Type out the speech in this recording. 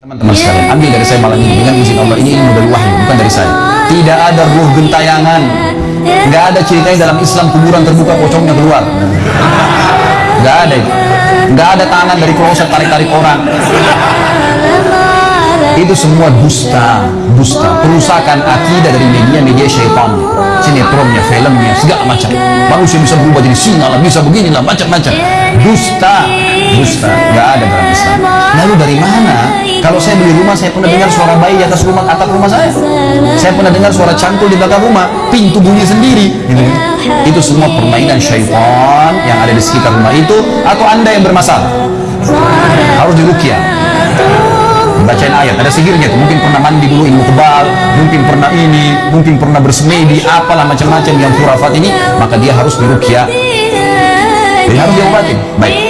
Teman-teman sekalian, ambil dari saya malam ini dengan izin Allah ini ilmu dari wahyu, bukan dari saya. Tidak ada ruh gentayangan, nggak ada ceritanya dalam Islam kuburan terbuka pocongnya keluar, nggak ada nggak ada tangan dari kloset tarik-tarik orang. Itu semua dusta, dusta, perusakan akidah dari media-media syaitan, sinetronnya, filmnya, segala macam. Manusia bisa berubah jadi singa lah, bisa beginilah, macam-macam. Dusta, dusta, nggak ada dalam Islam. Lalu dari mana? Kalau saya beli rumah, saya pernah dengar suara bayi di atas rumah atap rumah saya. Saya pernah dengar suara cantul di belakang rumah, pintu bunyi sendiri. Gitu. Itu semua permainan syaitan yang ada di sekitar rumah itu, atau anda yang bermasalah. Harus dirukyah bacain ayat ada sihirnya tuh mungkin pernah mandi dulu ilmu kebal mungkin pernah ini mungkin pernah bersemedi apalah macam-macam yang khurafat ini maka dia harus dirukyah jadi harus diobatin baik